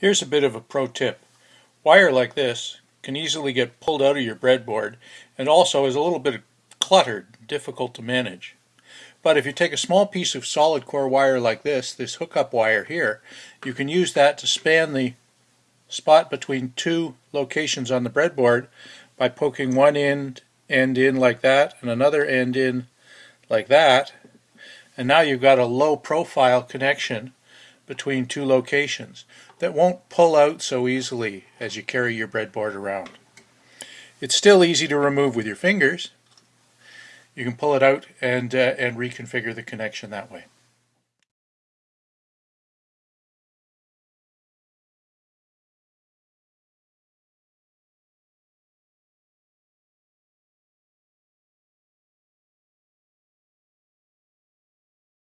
Here's a bit of a pro tip. Wire like this can easily get pulled out of your breadboard and also is a little bit cluttered, difficult to manage. But if you take a small piece of solid core wire like this, this hookup wire here, you can use that to span the spot between two locations on the breadboard by poking one end, end in like that and another end in like that. And now you've got a low profile connection between two locations that won't pull out so easily as you carry your breadboard around. It's still easy to remove with your fingers. You can pull it out and, uh, and reconfigure the connection that way.